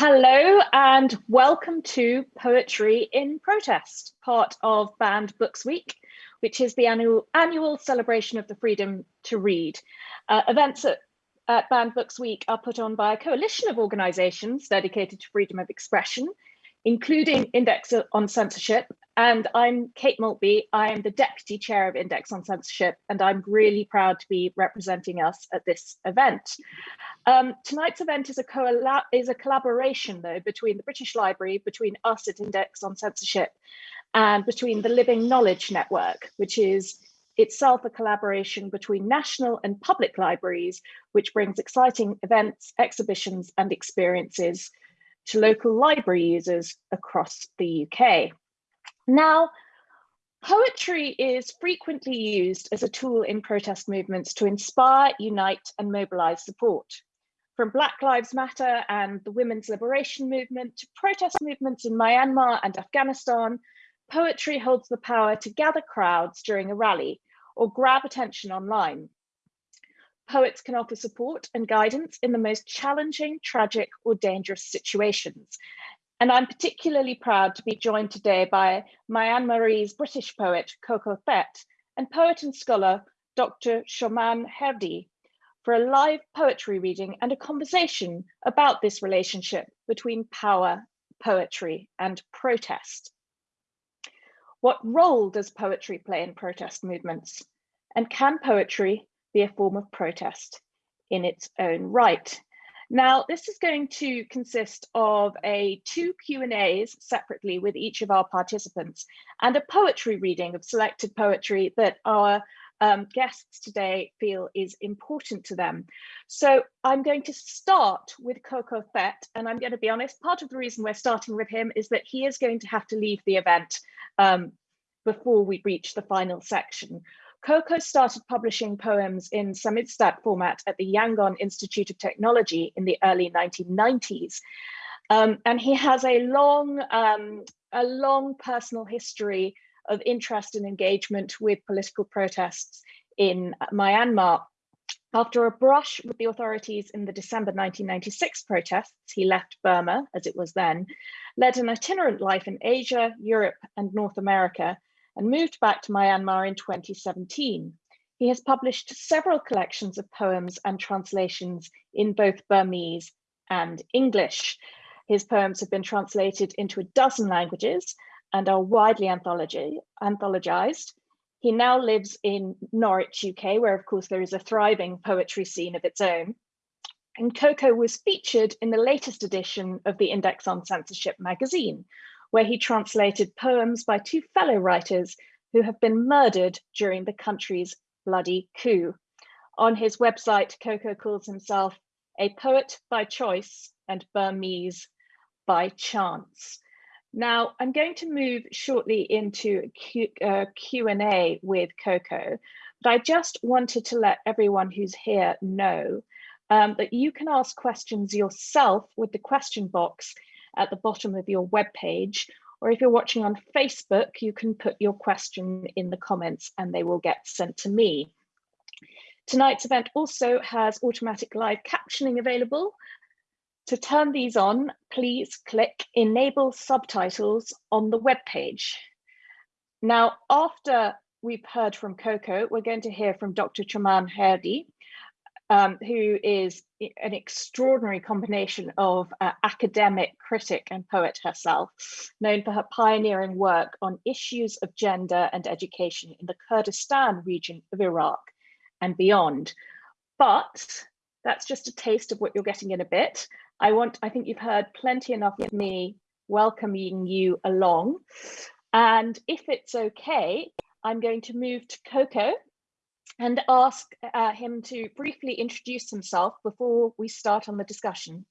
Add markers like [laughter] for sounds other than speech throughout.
Hello and welcome to Poetry in Protest, part of Banned Books Week, which is the annual, annual celebration of the freedom to read. Uh, events at, at Banned Books Week are put on by a coalition of organisations dedicated to freedom of expression, including Index on Censorship. And I'm Kate Maltby. I am the Deputy Chair of Index on Censorship, and I'm really proud to be representing us at this event. Um, tonight's event is a, is a collaboration, though, between the British Library, between us at Index on Censorship, and between the Living Knowledge Network, which is itself a collaboration between national and public libraries, which brings exciting events, exhibitions, and experiences to local library users across the UK. Now, poetry is frequently used as a tool in protest movements to inspire, unite, and mobilize support. From Black Lives Matter and the women's liberation movement to protest movements in Myanmar and Afghanistan, poetry holds the power to gather crowds during a rally or grab attention online. Poets can offer support and guidance in the most challenging, tragic, or dangerous situations. And I'm particularly proud to be joined today by Myanmarese British poet Coco Thet and poet and scholar Dr. Choman Hardi for a live poetry reading and a conversation about this relationship between power, poetry, and protest. What role does poetry play in protest movements? And can poetry be a form of protest in its own right. Now, this is going to consist of a two Q&As separately with each of our participants and a poetry reading of selected poetry that our um, guests today feel is important to them. So I'm going to start with Coco Fett, and I'm going to be honest, part of the reason we're starting with him is that he is going to have to leave the event um, before we reach the final section. Ko Ko started publishing poems in Samizdat format at the Yangon Institute of Technology in the early 1990s. Um, and he has a long, um, a long personal history of interest and engagement with political protests in Myanmar. After a brush with the authorities in the December 1996 protests, he left Burma, as it was then, led an itinerant life in Asia, Europe, and North America, and moved back to Myanmar in 2017. He has published several collections of poems and translations in both Burmese and English. His poems have been translated into a dozen languages and are widely anthologized. He now lives in Norwich, UK, where of course there is a thriving poetry scene of its own. And Ko Ko was featured in the latest edition of the Index on Censorship magazine, where he translated poems by two fellow writers who have been murdered during the country's bloody coup. On his website, Ko Ko calls himself a poet by choice and Burmese by chance. Now, I'm going to move shortly into a Q, uh, Q&A with Ko Ko, but I just wanted to let everyone who's here know um, that you can ask questions yourself with the question box at the bottom of your web page. Or if you're watching on Facebook, you can put your question in the comments and they will get sent to me. Tonight's event also has automatic live captioning available. To turn these on, please click Enable Subtitles on the web page. Now, after we've heard from Ko Ko, we're going to hear from Dr. Choman Hardi, um, who is an extraordinary combination of uh, academic critic and poet herself, known for her pioneering work on issues of gender and education in the Kurdistan region of Iraq and beyond. But that's just a taste of what you're getting in a bit. I want, I think you've heard plenty enough of me welcoming you along. And if it's okay, I'm going to move to Ko Ko and ask uh, him to briefly introduce himself before we start on the discussion.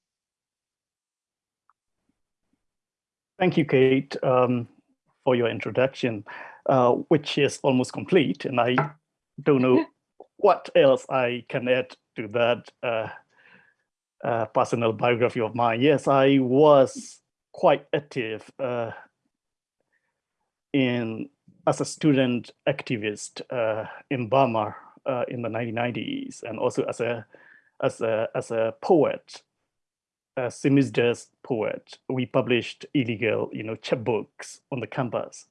Thank you, Kate, um, for your introduction, uh, which is almost complete. And I don't know [laughs] what else I can add to that uh, uh personal biography of mine. Yes, I was quite active uh, in as a student activist uh, in Burma uh, in the 1990s, and also as a as a as a poet uh, Samizdat's poet, we published illegal, you know, chapbooks on the campus.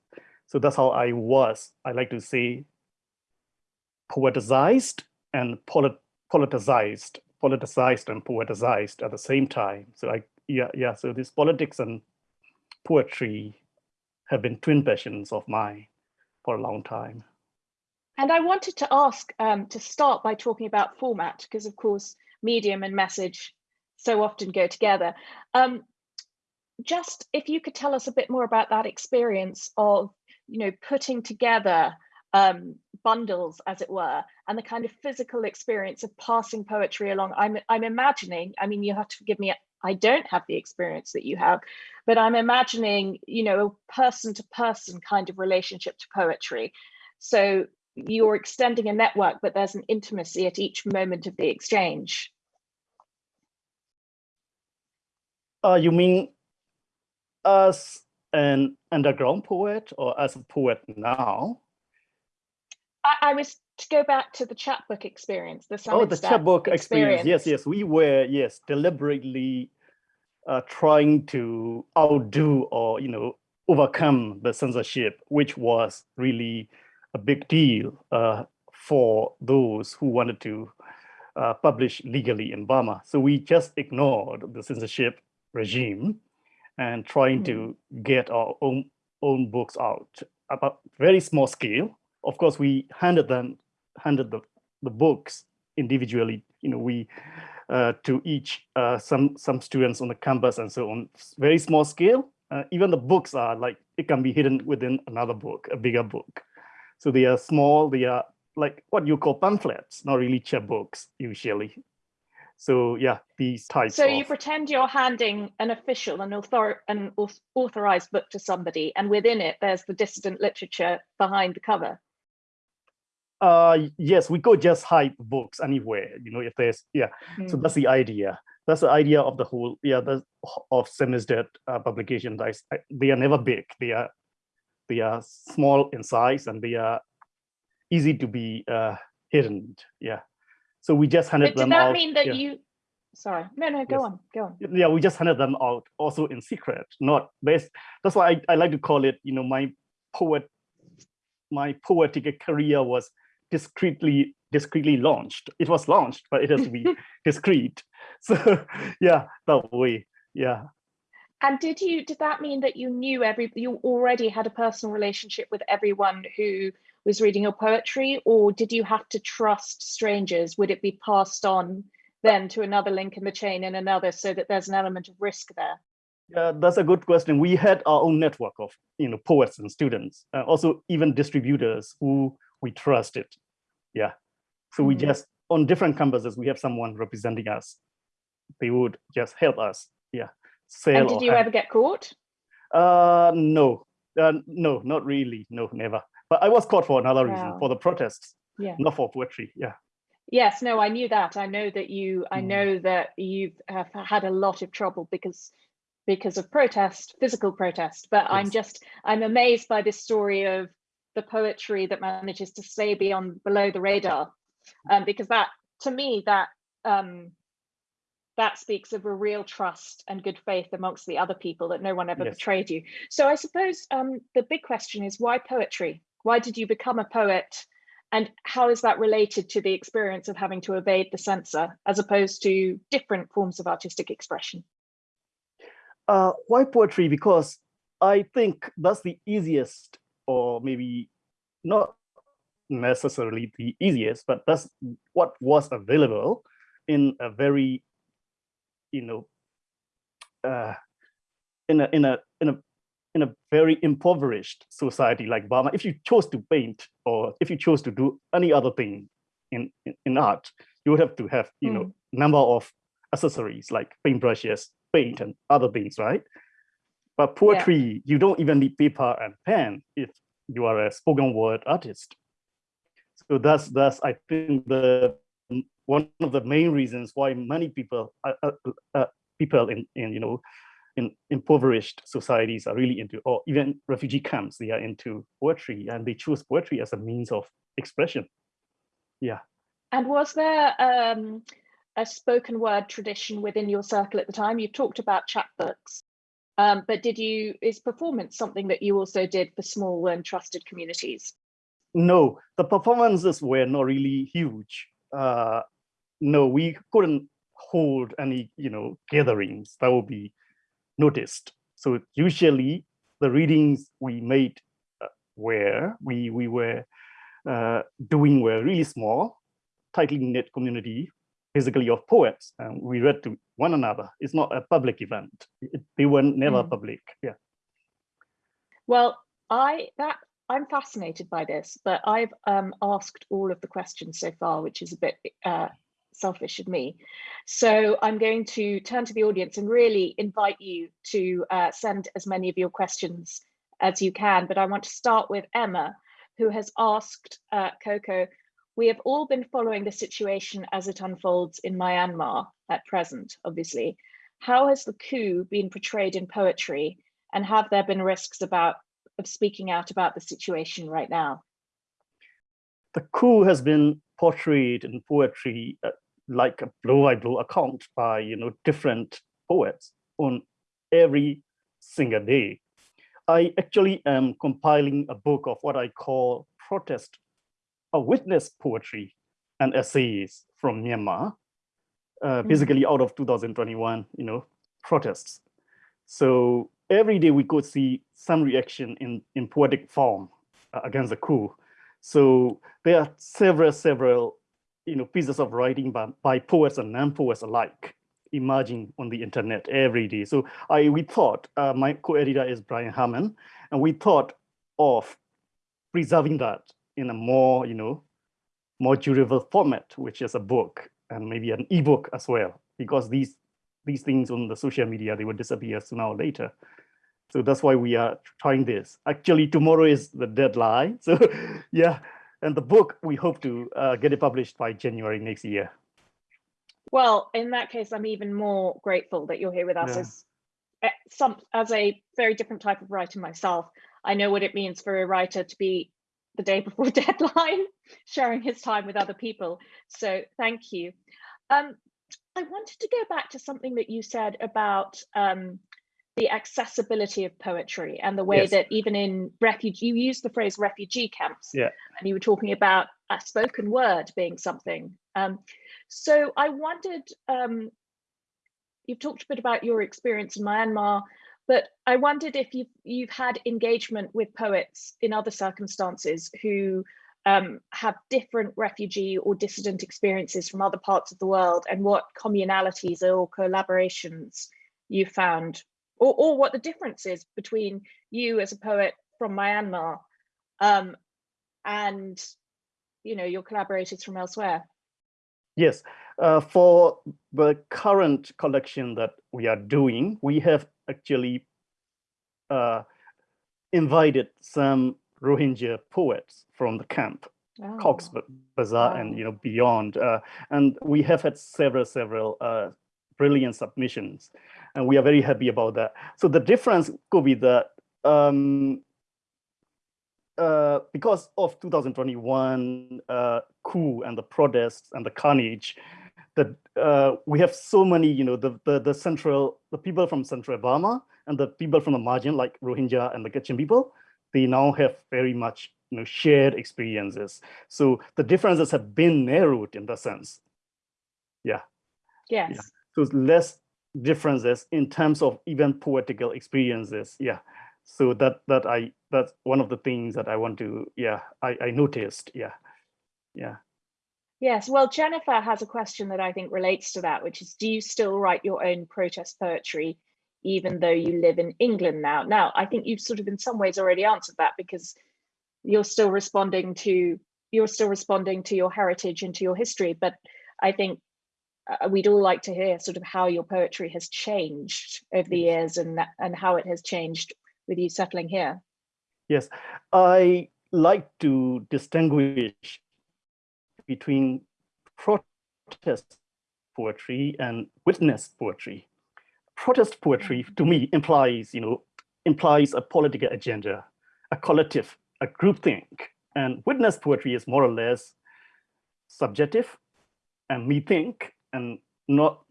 So that's how I was, I like to say, poeticized and polit politicized, politicized and poeticized at the same time. So I, yeah, yeah. So this politics and poetry have been twin passions of mine for a long time. And I wanted to ask um, to start by talking about format, because of course, medium and message so often go together. Um, just if you could tell us a bit more about that experience of, you know, putting together um, bundles, as it were, and the kind of physical experience of passing poetry along. I'm, I'm imagining, I mean, you have to forgive me, I don't have the experience that you have, but I'm imagining, you know, a person to person kind of relationship to poetry. So you're extending a network, but there's an intimacy at each moment of the exchange. Uh, you mean as an underground poet or as a poet now? I, I was to go back to the chapbook experience, the Oh, the chapbook experience. experience. Yes, yes, we were, yes, deliberately uh, trying to outdo or, you know, overcome the censorship, which was really a big deal uh, for those who wanted to uh, publish legally in Burma. So we just ignored the censorship regime and trying mm. to get our own own books out about very small scale. Of course, we handed them handed the, the books individually. You know, we uh, to each uh, some some students on the campus and so on. Very small scale. Uh, even the books are like it can be hidden within another book, a bigger book. So they are small. They are like what you call pamphlets, not really chapbooks usually. So yeah, these types. So you pretend you're handing an official, an, author an authorized book to somebody, and within it, there's the dissident literature behind the cover. Uh, yes, we could just hide books anywhere, you know, if there's, yeah. Mm. So hmm. that's the idea. That's the idea of the whole, yeah, the, of Samizdat uh, publications. I, I, they are never big. They are, they are small in size and they are easy to be uh, hidden. Yeah. So we just handed but them out. Did that mean that yeah. you, sorry, no, no, go yes. on, go on. Yeah, we just handed them out also in secret, not based. That's why I, I like to call it, you know, my poet, my poetic career was discreetly discreetly launched. It was launched, but it has to be [laughs] discreet. [laughs] So yeah, that way, yeah. And did you did that mean that you knew every you already had a personal relationship with everyone who was reading your poetry, or did you have to trust strangers? Would it be passed on then to another link in the chain and another so that there's an element of risk there? Yeah, that's a good question. We had our own network of you know poets and students, uh, also even distributors who we trust it. Yeah. So we mm -hmm. just, on different campuses, we have someone representing us. They would just help us. Yeah. Sell and did you ever get caught? Uh, no, uh, no, not really. No, never. But I was caught for another wow. reason, for the protests, yeah. not for poetry. Yeah. Yes, no, I knew that. I know that you, I mm. know that you have had a lot of trouble because because of protest, physical protest. But yes. I'm just, I'm amazed by this story of the poetry that manages to stay beyond below the radar. Um, because that to me that um, that speaks of a real trust and good faith amongst the other people that no one ever yes. betrayed you. So i suppose um, the big question is why poetry? Why did you become a poet? And how is that related to the experience of having to evade the censor as opposed to different forms of artistic expression? Uh, why poetry? Because i think that's the easiest or maybe not necessarily the easiest, but that's what was available in a very, you know, uh, in a in a in a in a very impoverished society like Burma. If you chose to paint or if you chose to do any other thing in in, in art, you would have to have you mm. know number of accessories like paintbrushes, paint, and other things, right? But poetry, yeah. you don't even need paper and pen if you are a spoken word artist. So that's that's I think the one of the main reasons why many people uh, uh, uh, people in in you know in impoverished societies are really into or even refugee camps they are into poetry and they choose poetry as a means of expression. Yeah. And was there um, a spoken word tradition within your circle at the time? You've talked about chapbooks, um, but did you, is performance something that you also did for small and trusted communities? No, the performances were not really huge. Uh, no, we couldn't hold any, you know, gatherings that would be noticed. So usually the readings we made uh, were, we, we were uh, doing were really small, tightly knit community, basically of poets. And we read to one another. It's not a public event. It, they were never mm. public, yeah. Well, I that I'm fascinated by this, but I've um, asked all of the questions so far, which is a bit uh, selfish of me. So I'm going to turn to the audience and really invite you to uh, send as many of your questions as you can. But I want to start with Emma, who has asked uh, Ko Ko, we have all been following the situation as it unfolds in Myanmar at present, obviously. How has the coup been portrayed in poetry and have there been risks about of speaking out about the situation right now? The coup has been portrayed in poetry uh, like a blow-by-blow account by you know different poets on every single day. I actually am compiling a book of what I call protest, witness poetry and essays from Myanmar, uh, hmm. basically out of 2021, you know, protests. So every day we could see some reaction in, in poetic form uh, against the coup. So there are several, several you know, pieces of writing by, by poets and non-poets alike emerging on the internet every day. So I we thought, uh, my co-editor is Brian Haman, and we thought of preserving that in a more, you know, more durable format, which is a book and maybe an ebook as well, because these these things on the social media, they will disappear sooner or later. So that's why we are trying this. Actually, tomorrow is the deadline. [laughs] So yeah, and the book, we hope to uh, get it published by January next year. Well, in that case, I'm even more grateful that you're here with us yeah. as eh, some as a very different type of writer myself. I know what it means for a writer to be the day before [laughs] deadline, sharing his time with other people. So thank you. Um, I wanted to go back to something that you said about um, the accessibility of poetry and the way yes. that even in refugee, you used the phrase refugee camps, yeah. and you were talking about a spoken word being something. Um, so I wondered, um, you've talked a bit about your experience in Myanmar, but I wondered if you've, you've had engagement with poets in other circumstances who um, have different refugee or dissident experiences from other parts of the world and what communalities or collaborations you found or, or what the difference is between you as a poet from Myanmar um, and you know your collaborators from elsewhere. Yes, uh, for the current collection that we are doing, we have actually uh, invited some Rohingya poets from the camp, oh. Cox Bazar wow. and you know beyond, uh, and we have had several several uh, brilliant submissions and we are very happy about that. So the difference could be that um, uh, because of 2021 uh, coup and the protests and the carnage, that uh, we have so many, you know, the, the, the central, the people from central Burma and the people from the margin, like Rohingya and the Kachin people, they now have very much, you know, shared experiences. So the differences have been narrowed in that sense. Yeah. Yes. Yeah. So less differences in terms of even poetical experiences. Yeah. So that that I that's one of the things that I want to, yeah, I, I noticed. Yeah. Yeah. Yes, well, Jennifer has a question that I think relates to that, which is, do you still write your own protest poetry, even though you live in England now? Now, I think you've sort of in some ways already answered that because you're still responding to you're still responding to your heritage and to your history. But I think uh, we'd all like to hear sort of how your poetry has changed over the years and and how it has changed with you settling here. Yes, I like to distinguish between protest poetry and witness poetry. Protest poetry mm-hmm. to me implies, you know, implies a political agenda, a collective, a groupthink. And witness poetry is more or less subjective and me think and not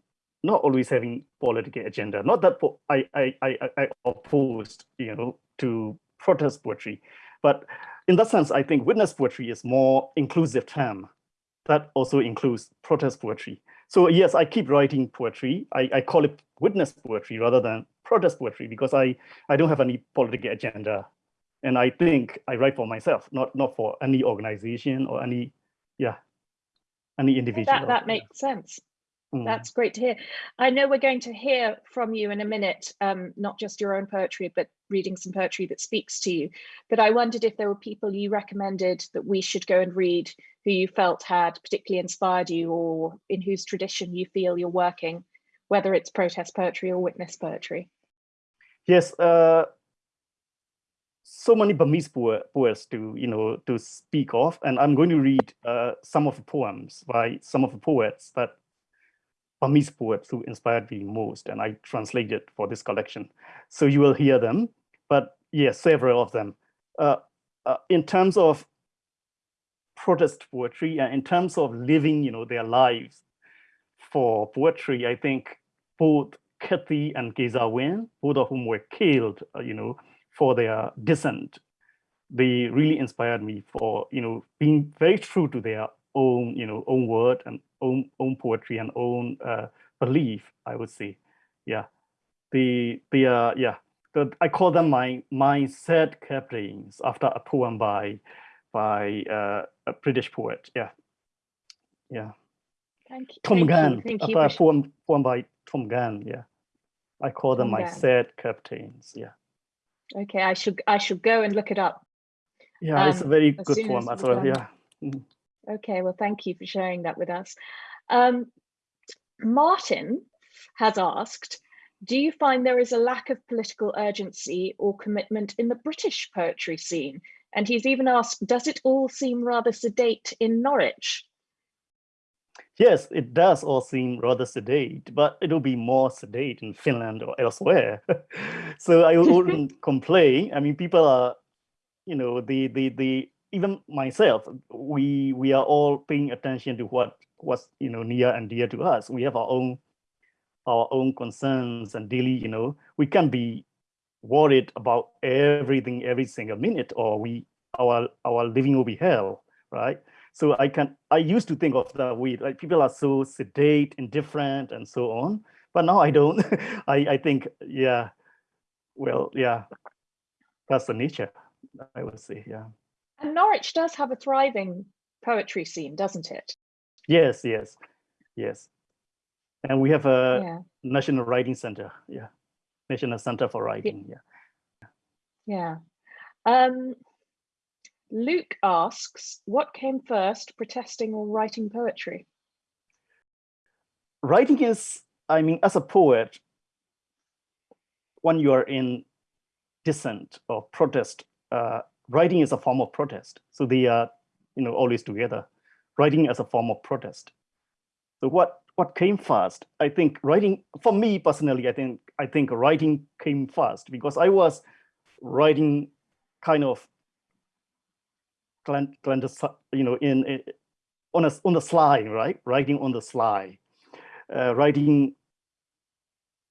not always having political agenda. Not that I I I, I opposed you know to protest poetry, but in that sense, I think witness poetry is more inclusive term that also includes protest poetry. So yes, I keep writing poetry. I, I call it witness poetry rather than protest poetry because I, I don't have any political agenda. And I think I write for myself, not, not for any organization or any, yeah, any individual. That, that makes sense. Mm. That's great to hear. I know we're going to hear from you in a minute, um, not just your own poetry, but reading some poetry that speaks to you. But I wondered if there were people you recommended that we should go and read who you felt had particularly inspired you or in whose tradition you feel you're working, whether it's protest poetry or witness poetry. Yes, uh, so many Burmese poets to you know to speak of, and I'm going to read uh, some of the poems by some of the poets that Burmese poets who inspired me most, and I translated for this collection. So you will hear them, but yes, several of them. Uh, uh, in terms of protest poetry and in terms of living, you know, their lives for poetry, I think both Khet Thi and K Za Win, both of whom were killed, uh, you know, for their dissent, they really inspired me for, you know, being very true to their own, you know, own word and own own poetry and own uh, belief. I would say, yeah, the the yeah, the, I call them my my sad captains after a poem by by uh, a British poet. Yeah, yeah. Thank you. Thom Thank Gunn, you. Thank you. a poem poem by Thom Gunn. Yeah, I call them Thom my Gunn. sad captains. Yeah. Okay, I should I should go and look it up. Yeah, um, it's a um, very good poem as well. Yeah. Mm. Okay, well, thank you for sharing that with us. Um, Martin has asked, do you find there is a lack of political urgency or commitment in the British poetry scene? And he's even asked, does it all seem rather sedate in Norwich? Yes, it does all seem rather sedate, but it'll be more sedate in Finland or elsewhere. [laughs] so I wouldn't [laughs] complain. I mean, people are, you know, the the the even myself, we we are all paying attention to what was you know near and dear to us. We have our own our own concerns and daily, you know, we can be worried about everything every single minute, or we our our living will be hell, right? So I can I used to think of that way, like people are so sedate, indifferent, and so on. But now I don't. [laughs] I I think yeah, well yeah, that's the nature. I would say yeah. And Norwich does have a thriving poetry scene, doesn't it? Yes, yes, yes. And we have a yeah. National Writing Center. Yeah, National Center for Writing. Yeah. Yeah. Um, Luke asks, what came first, protesting or writing poetry? Writing is, I mean, as a poet, when you are in dissent or protest, uh, writing is a form of protest. So they are, you know, always together. Writing as a form of protest. So what what came first? I think writing for me personally. I think I think writing came first because I was writing kind of you know in, in on a on the sly right writing on the sly uh, writing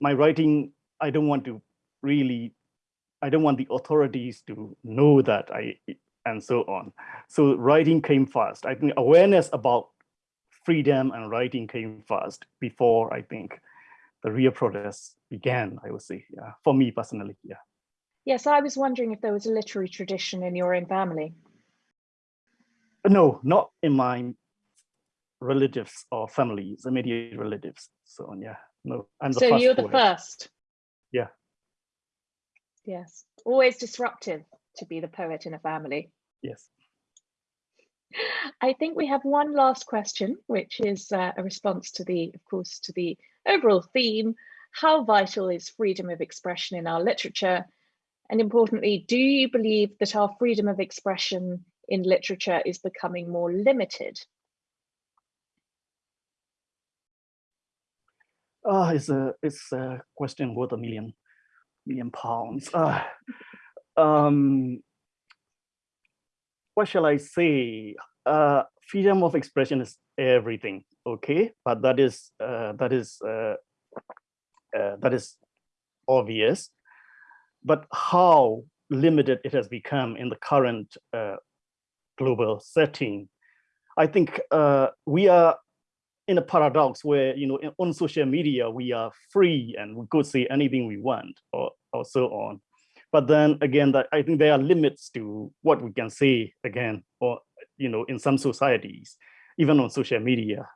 my writing I don't want to really I don't want the authorities to know that I, and so on. So writing came first. I think awareness about freedom and writing came first before I think the real protests began, I would say, yeah, for me personally, yeah. Yes, I was wondering if there was a literary tradition in your own family. No, not in my relatives or families, immediate relatives. So yeah, no. I'm the so you're the first. Yeah. Yes, always disruptive to be the poet in a family. Yes. I think we have one last question, which is uh, a response to the, of course, to the overall theme. How vital is freedom of expression in our literature? And importantly, do you believe that our freedom of expression in literature is becoming more limited? Oh, it's a it's a question worth a million million pounds. Uh, um, what shall I say? Uh, freedom of expression is everything, okay? But that is uh, that is uh, uh, that is obvious. But how limited it has become in the current uh, global setting, I think uh, we are in a paradox where you know on social media we are free and we could say anything we want or or so on but then again that i think there are limits to what we can say again or you know in some societies even on social media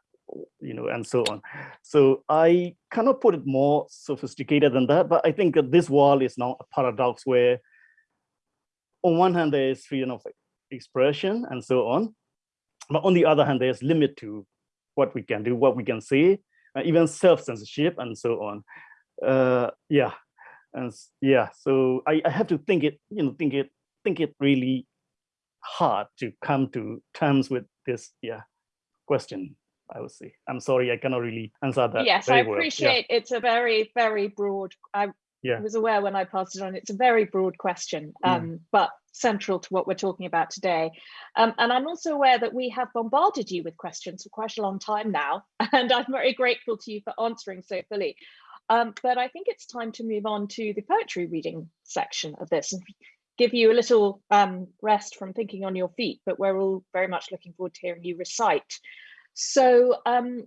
you know and so on so i cannot put it more sophisticated than that but i think that this wall is now a paradox where on one hand there is freedom of expression and so on but on the other hand there's limit to what we can do, what we can say, even self-censorship and so on. Uh, yeah, and yeah, so I, I have to think it, you know, think it, think it really hard to come to terms with this, yeah, question. I would say. I'm sorry, I cannot really answer that. Yes, I appreciate yeah. it's a very, very broad. I yeah. was aware when I passed it on. It's a very broad question, um, mm. but central to what we're talking about today. Um, and I'm also aware that we have bombarded you with questions for quite a long time now, [laughs] and I'm very grateful to you for answering so fully. Um, but I think it's time to move on to the poetry reading section of this and give you a little um, rest from thinking on your feet, but we're all very much looking forward to hearing you recite. So um,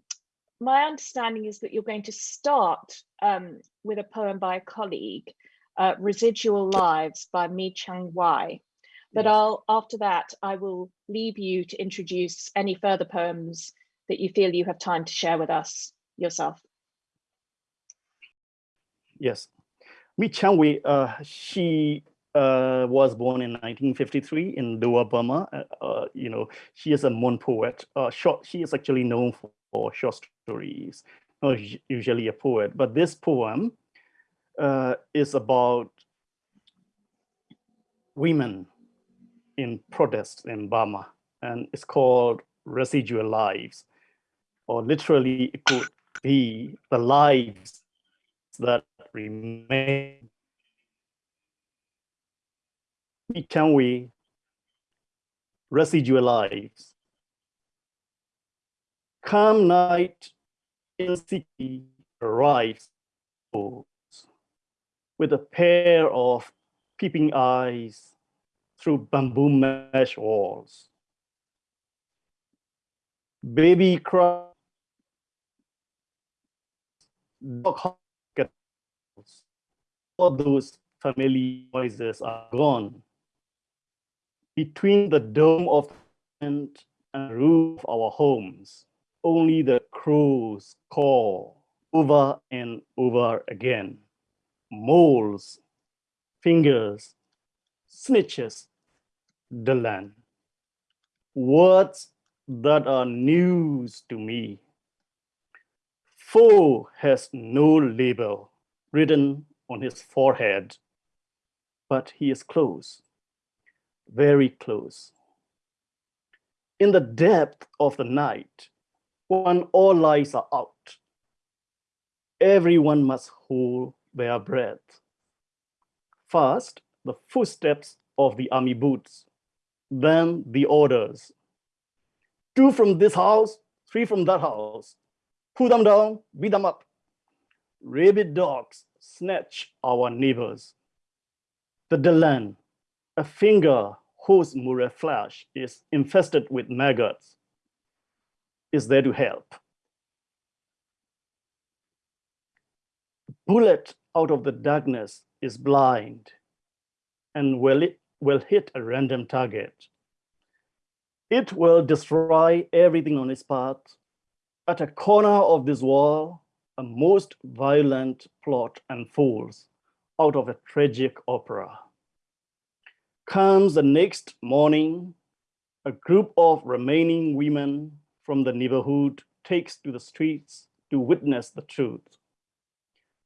my understanding is that you're going to start um, with a poem by a colleague, uh, Residual Lives by Mi Chan Wai. But yes. I'll after that, I will leave you to introduce any further poems that you feel you have time to share with us yourself. Yes, Mi Chan Wai, uh, she uh, was born in 1953 in Dowa, Burma. Uh, uh, you know, she is a Mon poet. Uh, short, she is actually known for, for short stories, not usually a poet. But this poem uh, is about women in protest in Burma, and it's called Residual Lives, or literally it could be the lives that remain can we residual lives? Come night in city arrives with a pair of peeping eyes through bamboo mesh walls. Baby cry, dog all those familiar voices are gone between the dome of and roof of our homes, only the crows call over and over again. Moles, fingers, snitches, the land. Words that are news to me. Foe has no label written on his forehead, but he is close very close. In the depth of the night, when all lights are out, everyone must hold their breath. First, the footsteps of the army boots, then the orders. Two from this house, three from that house. Pull them down, beat them up. Rabid dogs snatch our neighbors. The Delan, a finger whose murre flesh is infested with maggots is there to help. Bullet out of the darkness is blind and will, it, will hit a random target. It will destroy everything on its path. At a corner of this wall, most violent plot unfolds out of a tragic opera comes the next morning, a group of remaining women from the neighborhood takes to the streets to witness the truth.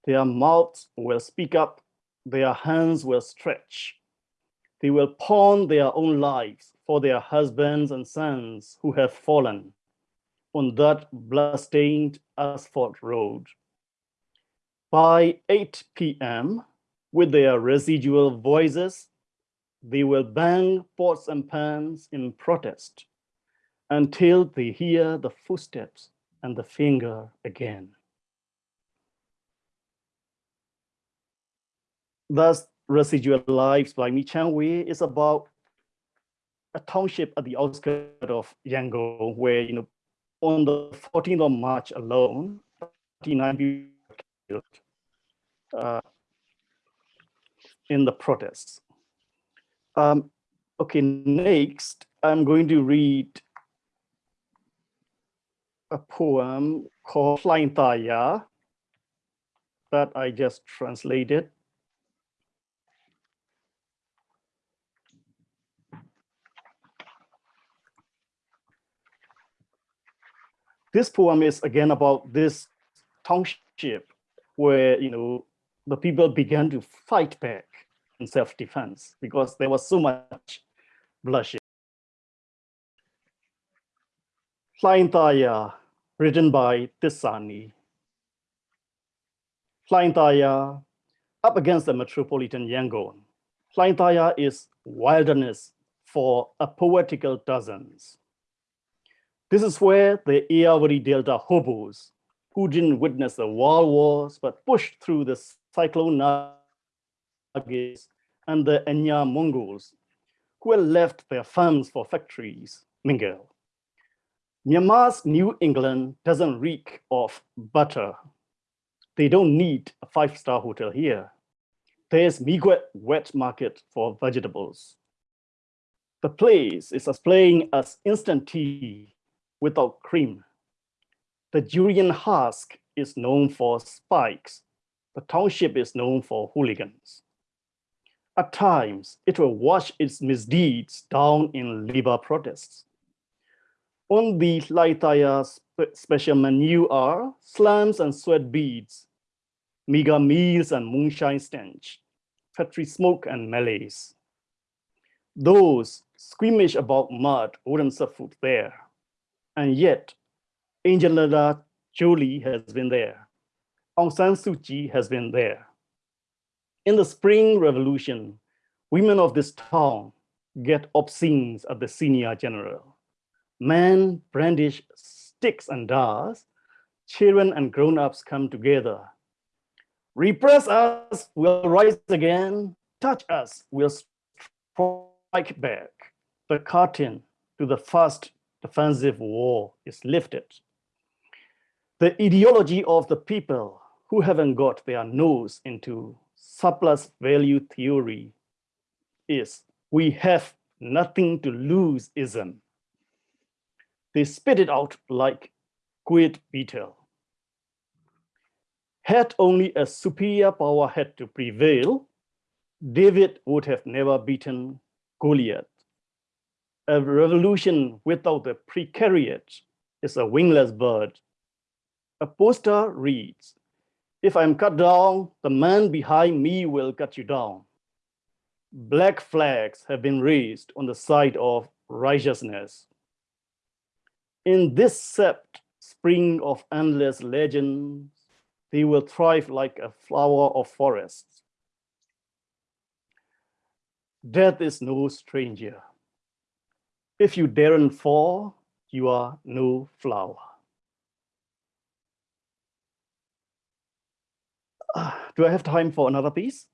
Their mouths will speak up, their hands will stretch. They will pawn their own lives for their husbands and sons who have fallen on that blood-stained asphalt road. By 8 p.m., with their residual voices they will bang pots and pans in protest. until they hear the footsteps and the finger again. Thus, Residual Lives by Mi Chan Wai is about a township at the outskirts of Yangon, where, you know, on the 14th of March alone, 39 people killed uh, in the protests. Um, okay, next, I'm going to read a poem called Hlaing Taya that I just translated. This poem is again about this township where, you know, the people began to fight back in self-defense because there was so much bloodshed. Hlaing Taya, written by Tissani. Hlaing Taya, up against the metropolitan Yangon. Hlaing Taya is wilderness for a poetical dozens. This is where the Irrawaddy Delta hobos, who didn't witness the world wars, but pushed through the cyclone Nargis and the Enya Mongols, who had left their farms for factories, mingle. Myanmar's New England doesn't reek of butter. They don't need a five-star hotel here. There's Miigwet wet market for vegetables. The place is as plain as instant tea without cream. The durian husk is known for spikes. The township is known for hooligans. At times, it will wash its misdeeds down in labor protests. On the Hlaing Taya special menu are slums and sweat beads, mega meals and moonshine stench, factory smoke and melees. Those squeamish about mud wouldn't food there. And yet, Angelina Jolie has been there. Aung San Suu Kyi has been there. In the Spring Revolution, women of this town get obscenes at the senior general. Men brandish sticks and dars. Children and grown-ups come together. Repress us, we'll rise again. Touch us, we'll strike back. The curtain to the first defensive war is lifted. The ideology of the people who haven't got their nose into surplus value theory is we have nothing to lose ism. They spit it out like quid betel. Had only a superior power had to prevail, David would have never beaten Goliath a revolution without the precariat is a wingless bird. A poster reads, if I'm cut down, the man behind me will cut you down. Black flags have been raised on the side of righteousness. In this sept spring of endless legends, they will thrive like a flower of forests. Death is no stranger. If you daren't fall, you are no flower. [sighs] Do I have time for another piece?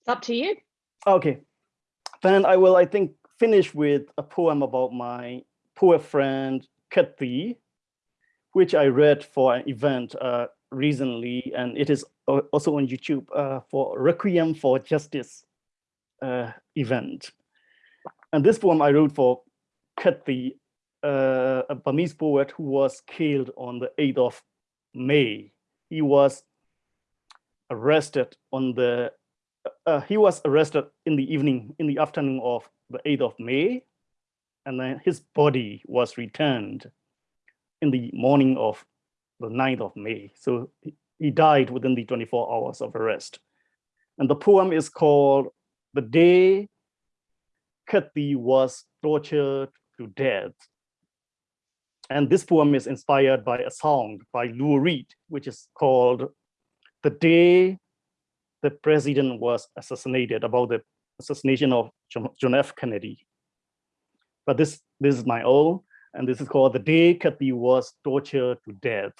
It's up to you. Okay, then I will, I think, finish with a poem about my poor friend Khet Thi, which I read for an event uh, recently, and it is also on YouTube uh, for Requiem for Justice uh, event. And this poem I wrote for Khet Thi, uh, a Burmese poet who was killed on the 8th of May. He was arrested on the, uh, he was arrested in the evening, in the afternoon of the 8th of May, and then his body was returned in the morning of the 9th of May. So he died within the 24 hours of arrest. And the poem is called The Day Khet Thi was tortured to death. And this poem is inspired by a song by Lou Reed, which is called The Day the President Was Assassinated, about the assassination of John F. Kennedy. but this, this is my own, and this is called The Day Khet Thi Was Tortured to Death.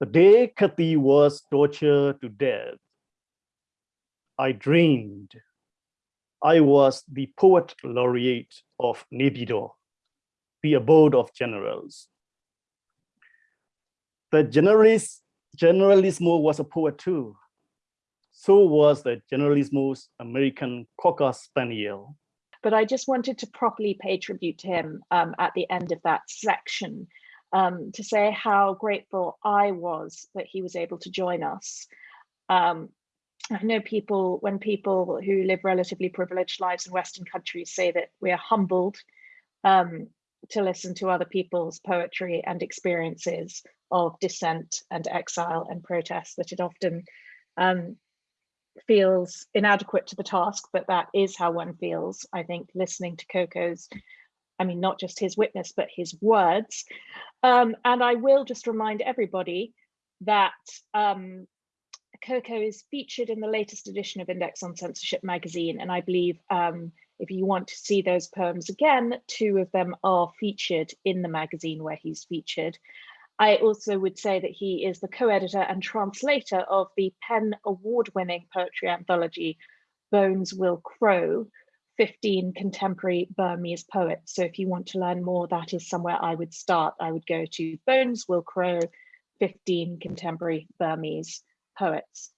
The day Khet Thi was tortured to death, I dreamed I was the poet laureate of Naypyidaw, the abode of generals. The generalis, generalissimo was a poet too. So was the generalismo's American Cocker Spaniel. But I just wanted to properly pay tribute to him um, at the end of that section um, to say how grateful I was that he was able to join us. Um, I know people, when people who live relatively privileged lives in Western countries say that we are humbled um, to listen to other people's poetry and experiences of dissent and exile and protest, that it often um, feels inadequate to the task, but that is how one feels, I think, listening to Ko Ko's I mean, not just his witness, but his words. Um, and I will just remind everybody that um, Ko Ko is featured in the latest edition of Index on Censorship magazine. And I believe um, if you want to see those poems again, two of them are featured in the magazine where he's featured. I also would say that he is the co-editor and translator of the PEN award-winning poetry anthology, Bones Will Crow, 15 contemporary Burmese poets. So if you want to learn more, that is somewhere I would start. I would go to Bones Will Crow, 15 contemporary Burmese poets.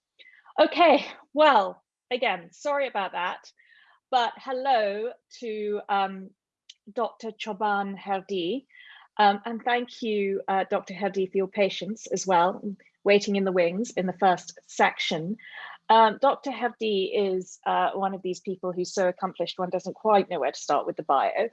Okay, well, again, sorry about that, but hello to um, Dr. Choman Hardi. Um, and thank you, uh, Dr. Hardi, for your patience as well, waiting in the wings in the first section. Um, Dr. Herdi is uh, one of these people who's so accomplished one doesn't quite know where to start with the bio.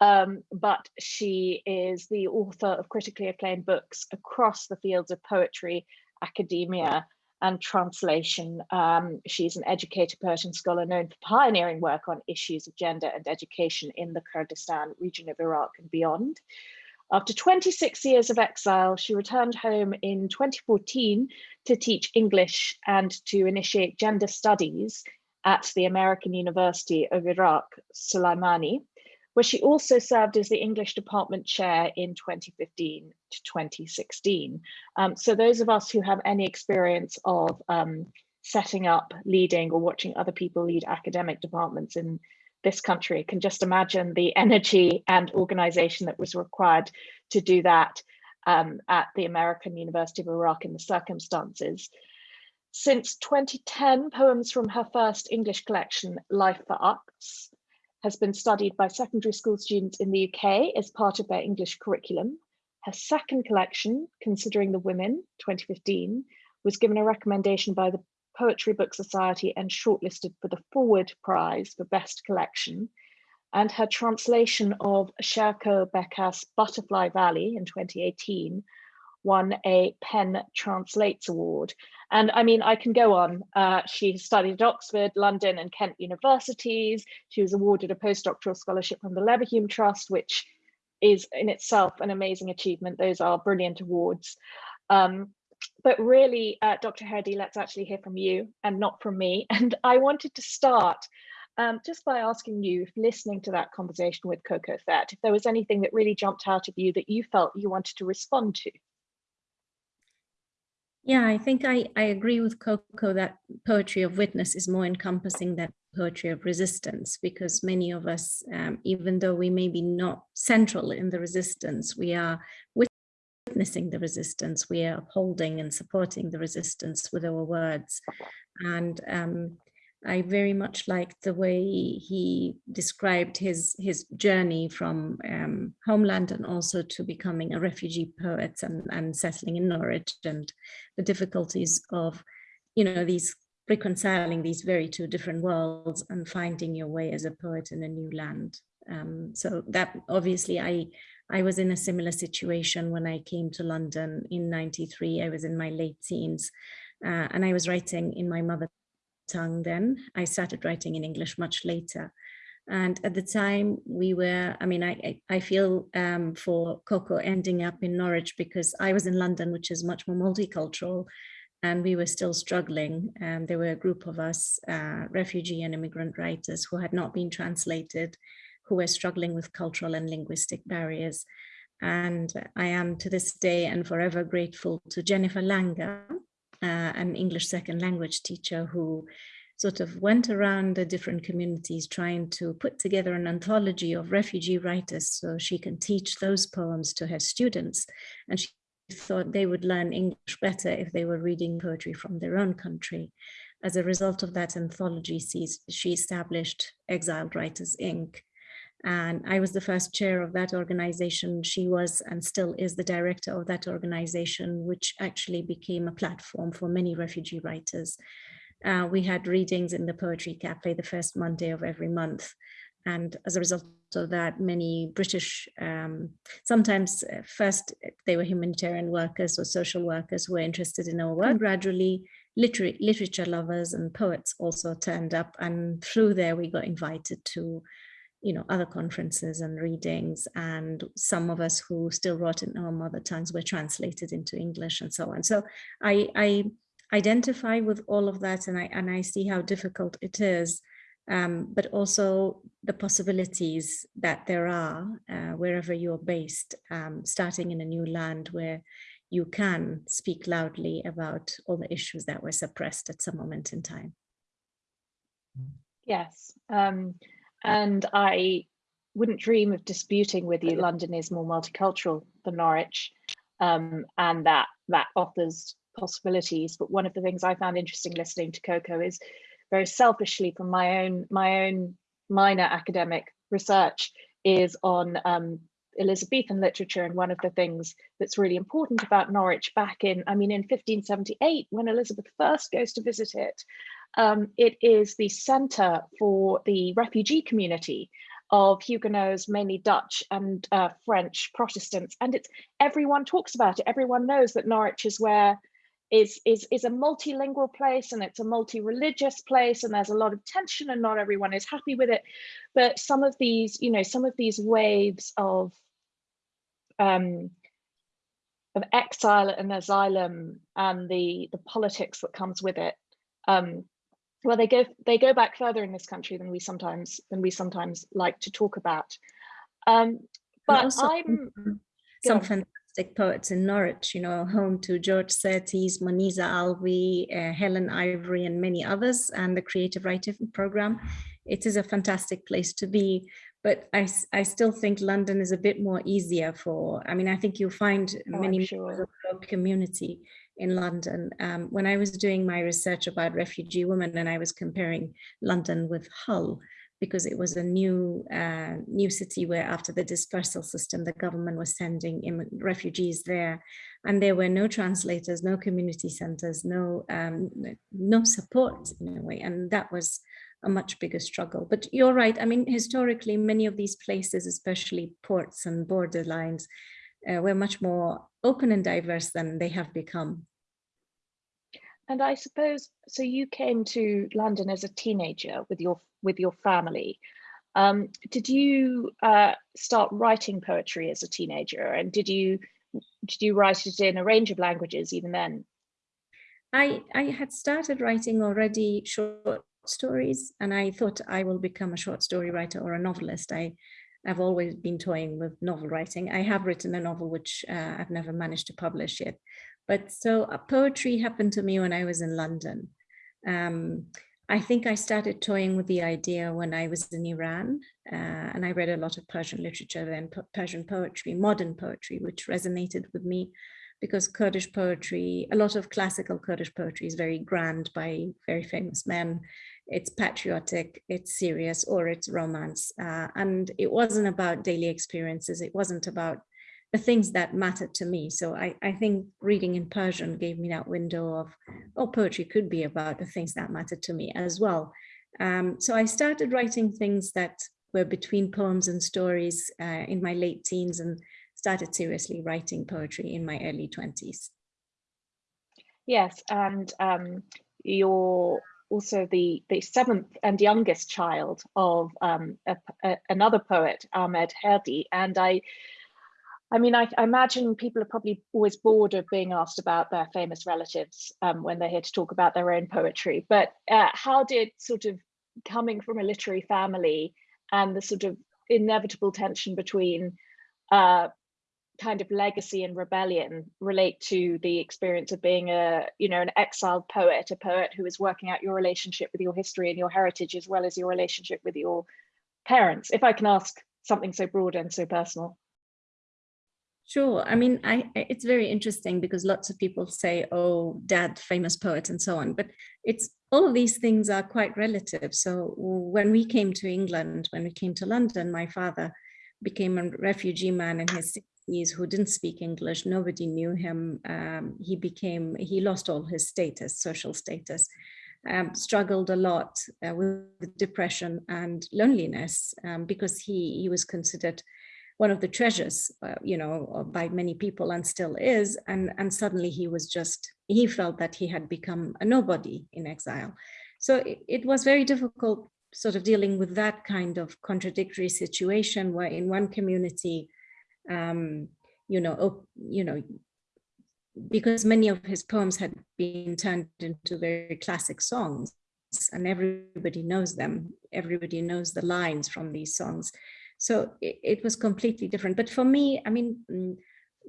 Um, but she is the author of critically acclaimed books across the fields of poetry, academia, and translation. Um, she's an educator, poet, and scholar known for pioneering work on issues of gender and education in the Kurdistan region of Iraq and beyond. After 26 years of exile, she returned home in 2014 to teach English and to initiate gender studies at the American University of Iraq, Sulaimani, where she also served as the English department chair in 2015 to 2016. Um, so those of us who have any experience of um, setting up, leading or watching other people lead academic departments in this country can just imagine the energy and organization that was required to do that um, at the American University of Iraq in the circumstances. Since 2010, poems from her first English collection, Life for Us, has been studied by secondary school students in the UK as part of their English curriculum. Her second collection, Considering the Women, 2015, was given a recommendation by the Poetry Book Society and shortlisted for the Forward Prize for Best Collection. And her translation of Sherko Bekas Butterfly Valley in 2018 won a PEN Translates Award. And I mean, I can go on. Uh, she studied at Oxford, London and Kent universities. She was awarded a postdoctoral scholarship from the Leverhulme Trust, which is in itself an amazing achievement. Those are brilliant awards. Um, but really, uh, Dr. Hardi, let's actually hear from you and not from me. [laughs] And I wanted to start um, just by asking you, listening to that conversation with Coco Thet, if there was anything that really jumped out of you that you felt you wanted to respond to. Yeah, I think I, I agree with Ko Ko that poetry of witness is more encompassing than poetry of resistance because many of us, um, even though we may be not central in the resistance, we are witnessing the resistance, we are upholding and supporting the resistance with our words. And um, I very much liked the way he described his his journey from um, homeland and also to becoming a refugee poet and, and settling in Norwich and the difficulties of, you know, these reconciling these very two different worlds and finding your way as a poet in a new land. Um, so that obviously I I was in a similar situation when I came to London in 93. I was in my late teens uh, and I was writing in my mother tongue then. I started writing in English much later. And at the time we were, I mean, I, I feel um, for Ko Ko ending up in Norwich because I was in London, which is much more multicultural. and we were still struggling. And there were a group of us, uh, refugee and immigrant writers who had not been translated, who were struggling with cultural and linguistic barriers. And I am to this day and forever grateful to Jennifer Langer, uh, an English second language teacher who sort of went around the different communities trying to put together an anthology of refugee writers so she can teach those poems to her students. And she thought they would learn English better if they were reading poetry from their own country. As a result of that anthology, she established Exiled Writers, Inc., and I was the first chair of that organization. She was and still is the director of that organization, which actually became a platform for many refugee writers. Uh, we had readings in the Poetry Cafe the first Monday of every month. And as a result of that, many British, um, sometimes uh, first they were humanitarian workers or social workers who were interested in our work. Gradually, literary, literature lovers and poets also turned up. And through there, we got invited to you know, other conferences and readings, and some of us who still wrote in our mother tongues were translated into English and so on. So I, I identify with all of that and I, and I see how difficult it is, um, but also the possibilities that there are uh, wherever you're based, um, starting in a new land where you can speak loudly about all the issues that were suppressed at some moment in time. Yes. Um, and I wouldn't dream of disputing with you London is more multicultural than Norwich um, and that that offers possibilities. But one of the things I found interesting listening to Ko Ko is very selfishly from my own my own minor academic research is on um, Elizabethan literature. And one of the things that's really important about Norwich back in, I mean, in 1578, when Elizabeth I goes to visit it, um, it is the center for the refugee community of Huguenots, mainly Dutch and uh, French Protestants. And it's everyone talks about it. Everyone knows that Norwich is where is is is a multilingual place and it's a multi-religious place and there's a lot of tension and not everyone is happy with it but some of these you know some of these waves of um of exile and asylum and the the politics that comes with it um well they go they go back further in this country than we sometimes than we sometimes like to talk about. Um but also, i'm some fantastic poets in norwich you know home to george szirtes moniza alvi uh, helen ivory and many others and the creative writing program. It is a fantastic place to be but I, I still think London is a bit more easier for, I mean, I think you'll find oh, many sure. community in London. Um, when I was doing my research about refugee women and I was comparing London with Hull, because it was a new uh, new city where after the dispersal system, the government was sending refugees there and there were no translators, no community centers, no, um, no support in a way. And that was a much bigger struggle. But you're right. I mean, historically, many of these places, especially ports and borderlines, uh, were much more open and diverse than they have become. And I suppose, so you came to London as a teenager with your with your family. Um, did you uh, start writing poetry as a teenager and did you did you write it in a range of languages even then? I, I had started writing already short stories and I thought I will become a short story writer or a novelist. I I've always been toying with novel writing. I have written a novel which uh, I've never managed to publish yet. But so uh, poetry happened to me when I was in London. Um, I think I started toying with the idea when I was in Iran uh, and I read a lot of Persian literature then, Persian poetry, modern poetry, which resonated with me because Kurdish poetry, a lot of classical Kurdish poetry is very grand by very famous men it's patriotic, it's serious, or it's romance. Uh, and it wasn't about daily experiences. It wasn't about the things that mattered to me. So I, I think reading in Persian gave me that window of, oh, poetry could be about the things that mattered to me as well. Um, so I started writing things that were between poems and stories uh, in my late teens and started seriously writing poetry in my early 20s. Yes, and um, your also the, the seventh and youngest child of um, a, a, another poet, Ahmed Hardi. And I, I mean, I, I, imagine people are probably always bored of being asked about their famous relatives um, when they're here to talk about their own poetry. But uh, how did sort of coming from a literary family and the sort of inevitable tension between uh, kind of legacy and rebellion relate to the experience of being a, you know, an exiled poet, a poet who is working out your relationship with your history and your heritage, as well as your relationship with your parents, if I can ask something so broad and so personal. Sure. I mean, I, it's very interesting because lots of people say, oh, dad, famous poet and so on, but it's all of these things are quite relative. So when we came to England, when we came to London, my father became a refugee man in his 60s who didn't speak English. Nobody knew him. Um, he became, he lost all his status, social status, um, struggled a lot uh, with depression and loneliness um, because he, he was considered one of the treasures, uh, you know, by many people and still is. And, and suddenly he was just, he felt that he had become a nobody in exile. So it, it was very difficult sort of dealing with that kind of contradictory situation where in one community, um, you know, you know, because many of his poems had been turned into very classic songs and everybody knows them, everybody knows the lines from these songs. So it, it, was completely different. But for me, I mean, mm,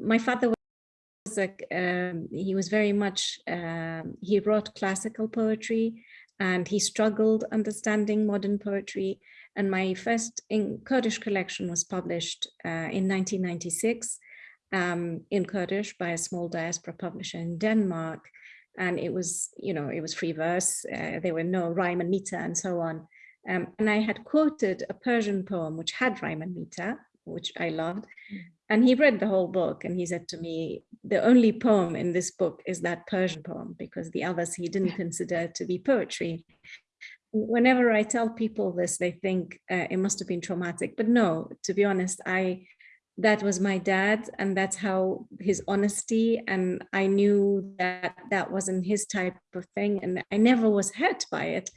my father was like, um, he was very much, um, he wrote classical poetry and he struggled understanding modern poetry. And my first in Kurdish collection was published uh, in 1996 um, in Kurdish by a small diaspora publisher in Denmark. And it was, you know, it was free verse. Uh, there were no rhyme and meter and so on. Um, and I had quoted a Persian poem which had rhyme and meter, which I loved. And he read the whole book and he said to me, the only poem in this book is that Persian poem because the others he didn't consider to be poetry. Whenever I tell people this, they think uh, it must have been traumatic. But no, to be honest, I that was my dad and that's how his honesty and I knew that that wasn't his type of thing and I never was hurt by it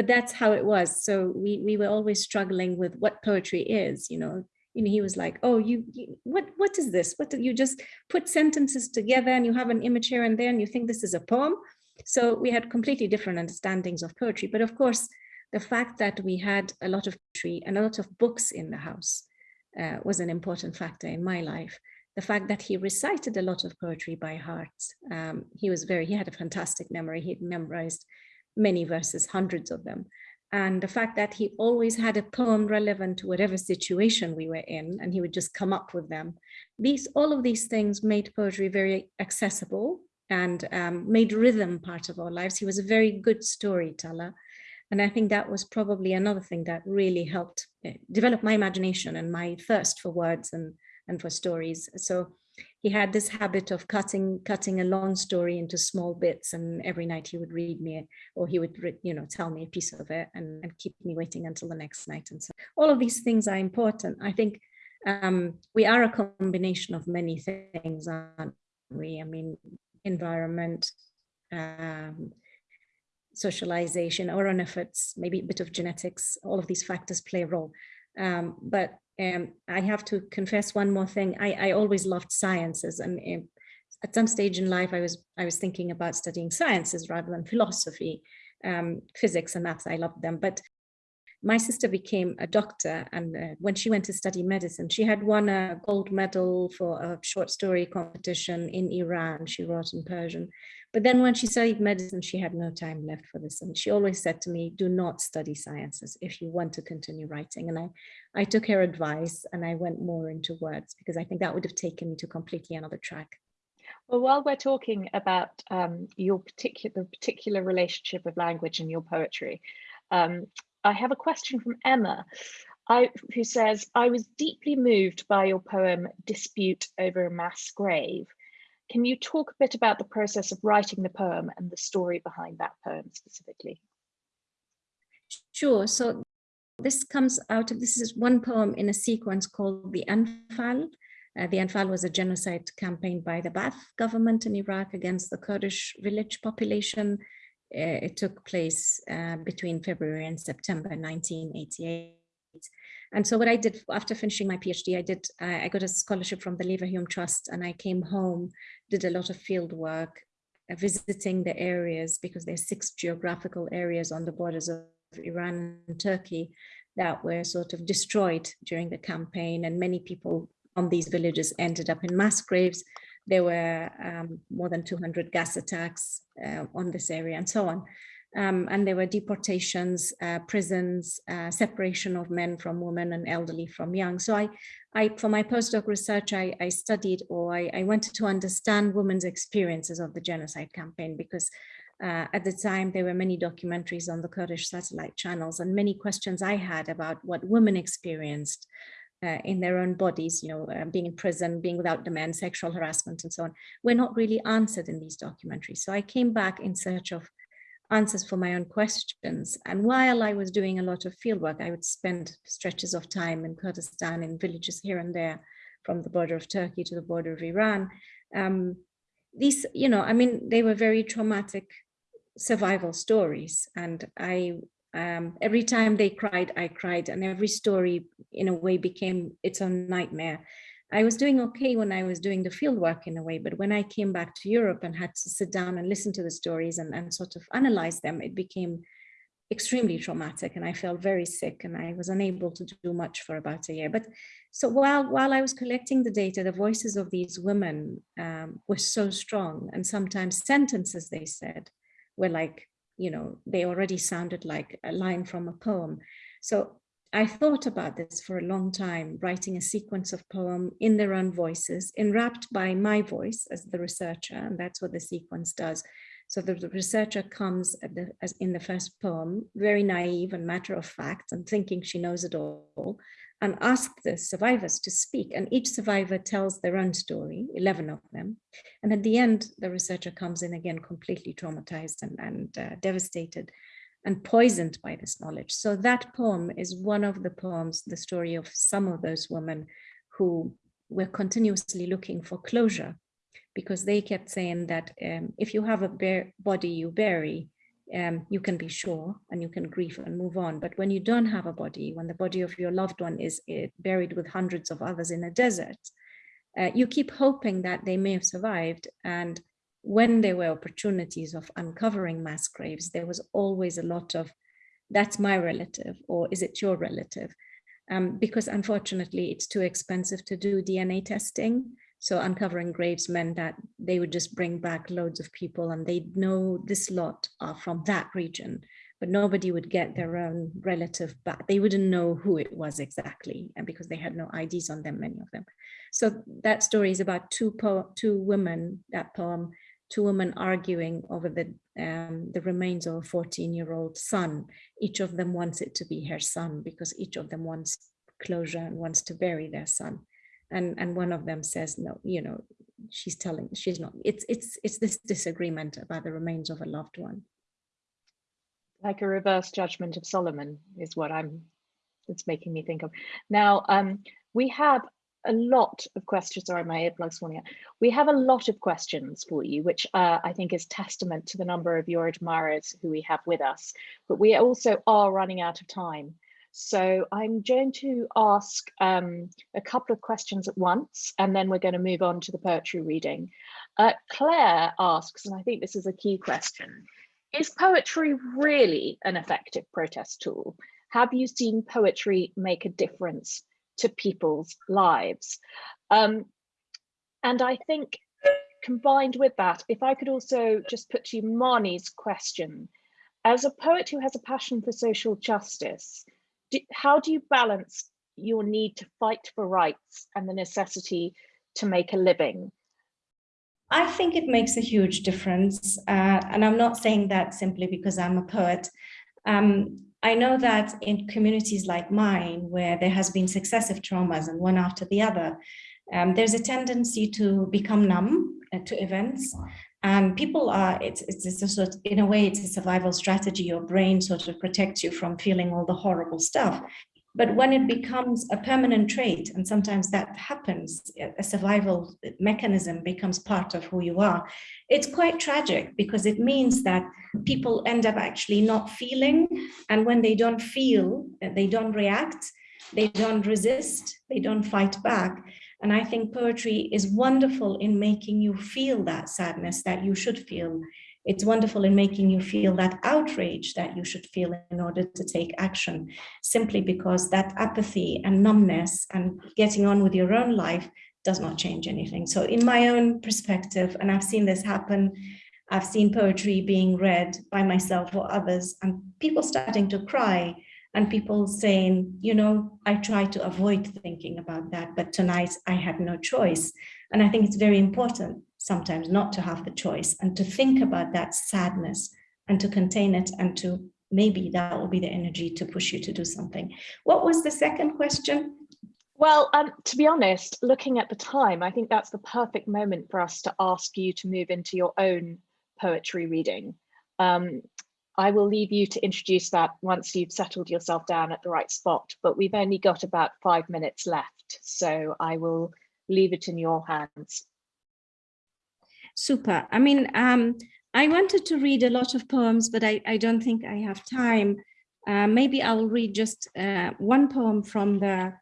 but that's how it was. So we, we were always struggling with what poetry is, you know, you know, he was like, oh, you, you, what, what is this? What do you just put sentences together and you have an image here and there and you think this is a poem? So we had completely different understandings of poetry. But of course, the fact that we had a lot of poetry and a lot of books in the house uh, was an important factor in my life. The fact that he recited a lot of poetry by heart. Um, he was very, he had a fantastic memory. He'd memorized many verses, hundreds of them. And the fact that he always had a poem relevant to whatever situation we were in, and he would just come up with them. These, all of these things made poetry very accessible and um, made rhythm part of our lives. He was a very good storyteller. And I think that was probably another thing that really helped eh, develop my imagination and my thirst for words and, and for stories. So he had this habit of cutting cutting a long story into small bits and every night he would read me or he would you know tell me a piece of it and, and keep me waiting until the next night and so all of these things are important i think um, we are a combination of many things aren't we i mean environment um, socialization our own efforts maybe a bit of genetics all of these factors play a role um, but um, I have to confess one more thing. I, I always loved sciences and um, at some stage in life, I was I was thinking about studying sciences rather than philosophy, um, physics and maths. I loved them, but my sister became a doctor and uh, when she went to study medicine, she had won a gold medal for a short story competition in Iran. She wrote in Persian. But then when she studied medicine, she had no time left for this. And she always said to me, do not study sciences if you want to continue writing. And I, I took her advice and I went more into words because I think that would have taken me to completely another track. Well, while we're talking about um, your particular the particular relationship of language and your poetry, um, I have a question from Emma, I, who says, I was deeply moved by your poem, Dispute Over a Mass Grave. Can you talk a bit about the process of writing the poem and the story behind that poem specifically? Sure. So this comes out of, this is one poem in a sequence called The Anfal. Uh, the Anfal was a genocide campaign by the Ba'ath government in Iraq against the Kurdish village population it took place uh, between February and September 1988. And so what I did after finishing my PhD, I did, I got a scholarship from the Leverhulme Trust and I came home, did a lot of field work, uh, visiting the areas because there's six geographical areas on the borders of Iran and Turkey that were sort of destroyed during the campaign and many people on these villages ended up in mass graves. There were um, more than 200 gas attacks uh, on this area and so on. Um, and there were deportations, uh, prisons, uh, separation of men from women and elderly from young. So I, I for my postdoc research, I, I studied or I, I, wanted to understand women's experiences of the genocide campaign because uh, at the time there were many documentaries on the Kurdish satellite channels and many questions I had about what women experienced uh, in their own bodies, you know, uh, being in prison, being without demand, sexual harassment and so on, were not really answered in these documentaries. So I came back in search of answers for my own questions. And while I was doing a lot of fieldwork, I would spend stretches of time in Kurdistan in villages here and there, from the border of Turkey to the border of Iran. Um, these, you know, I mean, they were very traumatic survival stories. And I, um, every time they cried, I cried. And every story in a way became its own nightmare. I was doing okay when I was doing the field work in a way, but when I came back to Europe and had to sit down and listen to the stories and, and sort of analyze them, it became extremely traumatic and I felt very sick and I was unable to do much for about a year. But so while, while I was collecting the data, the voices of these women um, were so strong and sometimes sentences they said were like, you know, they already sounded like a line from a poem. So I thought about this for a long time, writing a sequence of poem in their own voices, enwrapped by my voice as the researcher, and that's what the sequence does. So the, the researcher comes the, as in the first poem, very naive and matter of fact, and thinking she knows it all, and ask the survivors to speak. And each survivor tells their own story, 11 of them. And at the end, the researcher comes in again, completely traumatized and, and uh, devastated and poisoned by this knowledge. So that poem is one of the poems, the story of some of those women who were continuously looking for closure because they kept saying that um, if you have a body you bury, um, you can be sure and you can grieve and move on. But when you don't have a body, when the body of your loved one is uh, buried with hundreds of others in a desert, uh, you keep hoping that they may have survived and when there were opportunities of uncovering mass graves, there was always a lot of, that's my relative, or is it your relative? Um, because unfortunately, it's too expensive to do DNA testing. So uncovering graves meant that they would just bring back loads of people and they'd know this lot are from that region, but nobody would get their own relative back. They wouldn't know who it was exactly and because they had no IDs on them, many of them. So that story is about two, po two women, that poem, two women arguing over the um, the remains of a 14 year old son. Each of them wants it to be her son because each of them wants closure and wants to bury their son. And, and one of them says, no, you know, she's telling, she's not, it's, it's, it's this disagreement about the remains of a loved one. Like a reverse judgment of Solomon is what I'm, it's making me think of. Now, um, we have a lot of questions. Sorry, my earplugs falling out. We have a lot of questions for you, which uh, I think is testament to the number of your admirers who we have with us. But we also are running out of time. So I'm going to ask um, a couple of questions at once, and then we're going to move on to the poetry reading. Uh, Claire asks, and I think this is a key question, is poetry really an effective protest tool? Have you seen poetry make a difference to people's lives. Um, and I think combined with that, if I could also just put to you Marnie's question, as a poet who has a passion for social justice, do, how do you balance your need to fight for rights and the necessity to make a living? I think it makes a huge difference. Uh, and I'm not saying that simply because I'm a poet. Um, I know that in communities like mine, where there has been successive traumas and one after the other, um, there's a tendency to become numb uh, to events. And people are, it's, it's, it's a sort, of, in a way, it's a survival strategy. Your brain sort of protects you from feeling all the horrible stuff. But when it becomes a permanent trait, and sometimes that happens, a survival mechanism becomes part of who you are, it's quite tragic because it means that people end up actually not feeling. And when they don't feel, they don't react, They don't resist, they don't fight back. And I think poetry is wonderful in making you feel that sadness that you should feel. It's wonderful in making you feel that outrage that you should feel in order to take action, simply because that apathy and numbness and getting on with your own life does not change anything. So in my own perspective, and I've seen this happen, I've seen poetry being read by myself or others and people starting to cry and people saying, you know, I try to avoid thinking about that, but tonight I had no choice. And I think it's very important sometimes not to have the choice and to think about that sadness and to contain it and to maybe that will be the energy to push you to do something. What was the second question? Well, um, to be honest, looking at the time, I think that's the perfect moment for us to ask you to move into your own poetry reading. Um, I will leave you to introduce that once you've settled yourself down at the right spot, but we've only got about five minutes left, so I will leave it in your hands. Super. I mean, um, I wanted to read a lot of poems, but I, I don't think I have time. Uh, maybe I will read just uh, one poem from the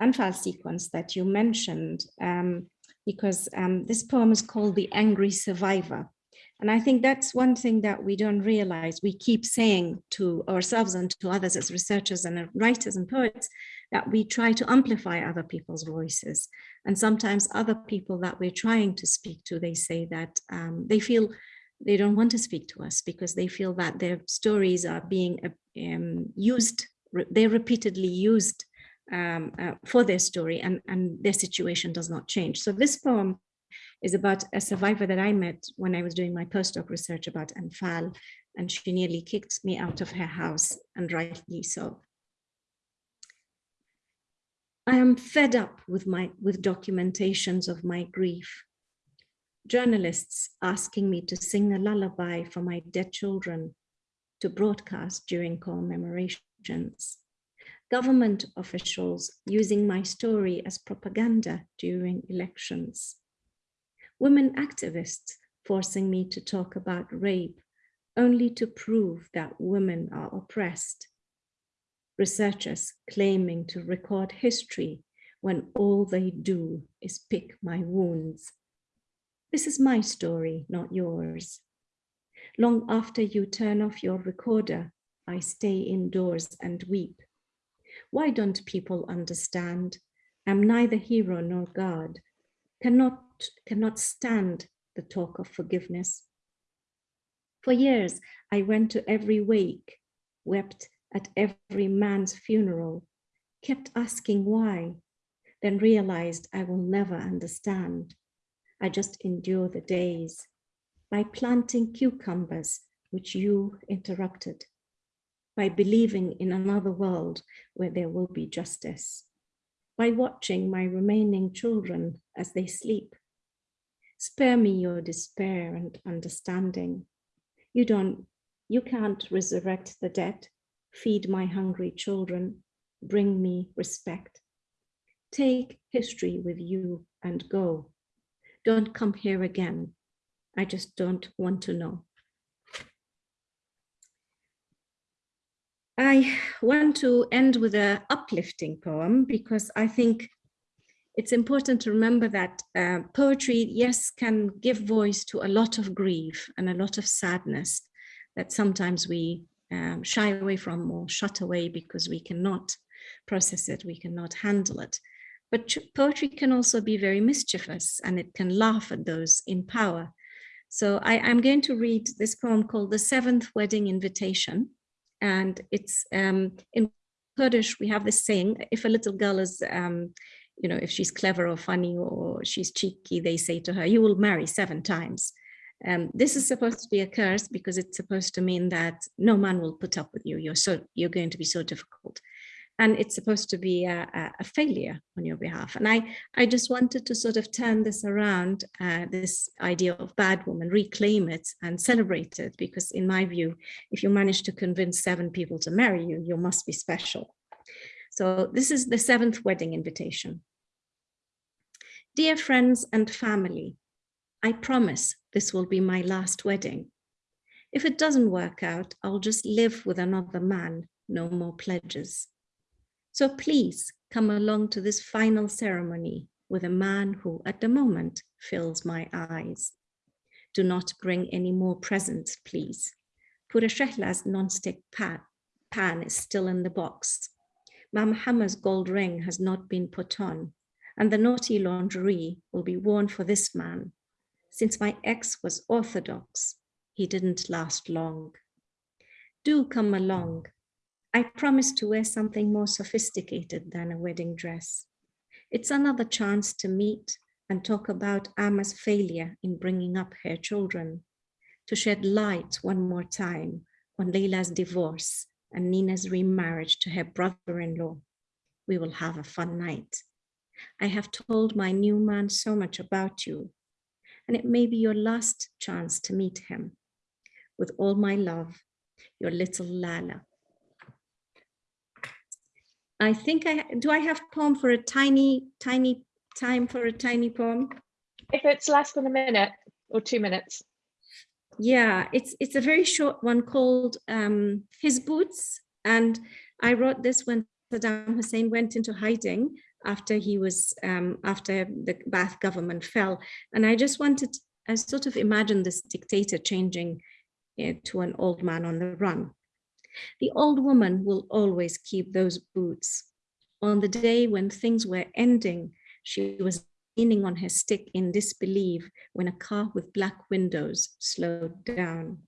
Anfal sequence that you mentioned, um, because um, this poem is called The Angry Survivor. And I think that's one thing that we don't realize. We keep saying to ourselves and to others as researchers and writers and poets that we try to amplify other people's voices. And sometimes other people that we're trying to speak to, they say that um, they feel they don't want to speak to us because they feel that their stories are being um, used, they're repeatedly used um, uh, for their story and, and their situation does not change. So this poem is about a survivor that I met when I was doing my postdoc research about Anfal, and she nearly kicked me out of her house, and rightly so. I am fed up with my with documentations of my grief. Journalists asking me to sing a lullaby for my dead children to broadcast during commemorations. Government officials using my story as propaganda during elections women activists forcing me to talk about rape only to prove that women are oppressed. Researchers claiming to record history when all they do is pick my wounds. This is my story, not yours. Long after you turn off your recorder, I stay indoors and weep. Why don't people understand? I'm neither hero nor God, cannot cannot stand the talk of forgiveness. For years, I went to every wake, wept at every man's funeral, kept asking why, then realized I will never understand. I just endure the days by planting cucumbers, which you interrupted, by believing in another world where there will be justice, by watching my remaining children as they sleep, Spare me your despair and understanding. You don't, you can't resurrect the dead, feed my hungry children, bring me respect. Take history with you and go. Don't come here again. I just don't want to know. I want to end with an uplifting poem because I think it's important to remember that uh, poetry, yes, can give voice to a lot of grief and a lot of sadness that sometimes we um, shy away from or shut away because we cannot process it, we cannot handle it. But poetry can also be very mischievous and it can laugh at those in power. So I, am going to read this poem called The Seventh Wedding Invitation. And it's um, in Kurdish, we have this saying, if a little girl is um, you know, if she's clever or funny or she's cheeky, they say to her, you will marry seven times. Um, this is supposed to be a curse because it's supposed to mean that no man will put up with you. You're so you're going to be so difficult. And it's supposed to be a, a failure on your behalf. And I, I just wanted to sort of turn this around, uh, this idea of bad woman, reclaim it and celebrate it. Because in my view, if you manage to convince seven people to marry you, you must be special. So this is the seventh wedding invitation. Dear friends and family, I promise this will be my last wedding. If it doesn't work out, I'll just live with another man, no more pledges. So please come along to this final ceremony with a man who at the moment fills my eyes. Do not bring any more presents, please. Pura Shehla's non-stick pan, pan is still in the box. Mam Hammer's gold ring has not been put on, and the naughty lingerie will be worn for this man. Since my ex was orthodox, he didn't last long. Do come along. I promise to wear something more sophisticated than a wedding dress. It's another chance to meet and talk about Amma's failure in bringing up her children, to shed light one more time on Leila's divorce and Nina's remarriage to her brother-in-law. We will have a fun night. I have told my new man so much about you, and it may be your last chance to meet him. With all my love, your little Lala. I think I, do I have poem for a tiny, tiny time for a tiny poem? If it's less than a minute or two minutes. Yeah, it's it's a very short one called um, His Boots. And I wrote this when Saddam Hussein went into hiding after he was, um, after the Ba'ath government fell. And I just wanted, I sort of imagined this dictator changing uh, to an old man on the run. The old woman will always keep those boots. On the day when things were ending, she was leaning on her stick in disbelief when a car with black windows slowed down.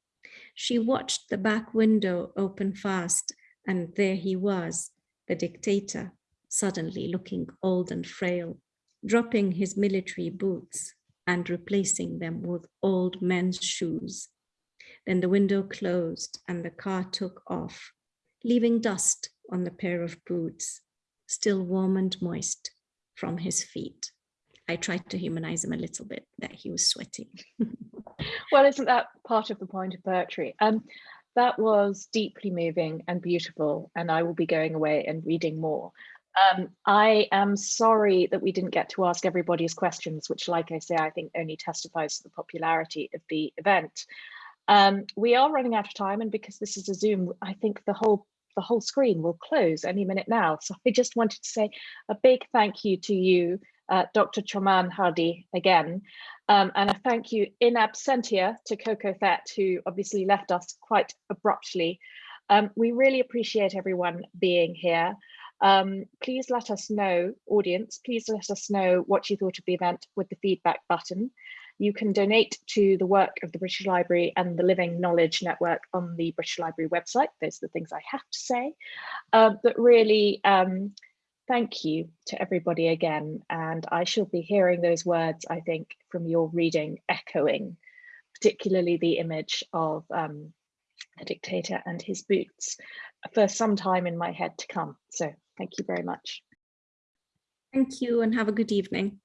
She watched the back window open fast and there he was, the dictator, suddenly looking old and frail, dropping his military boots and replacing them with old men's shoes. Then the window closed and the car took off, leaving dust on the pair of boots, still warm and moist from his feet. I tried to humanize him a little bit, that he was sweating. [laughs] well, isn't that part of the point of poetry? Um, that was deeply moving and beautiful, and I will be going away and reading more. Um, I am sorry that we didn't get to ask everybody's questions, which, like I say, I think only testifies to the popularity of the event. Um, we are running out of time, and because this is a Zoom, I think the whole the whole screen will close any minute now. So I just wanted to say a big thank you to you, uh, Dr. Choman Hardi, again, um, and a thank you in absentia to Ko Ko Thett, who obviously left us quite abruptly. Um, we really appreciate everyone being here. Um, please let us know, audience, please let us know what you thought of the event with the feedback button. You can donate to the work of the British Library and the Living Knowledge Network on the British Library website. Those are the things I have to say. Uh, but really, um, thank you to everybody again. And I shall be hearing those words, I think, from your reading echoing, particularly the image of um, dictator and his boots for some time in my head to come. So thank you very much. Thank you and have a good evening.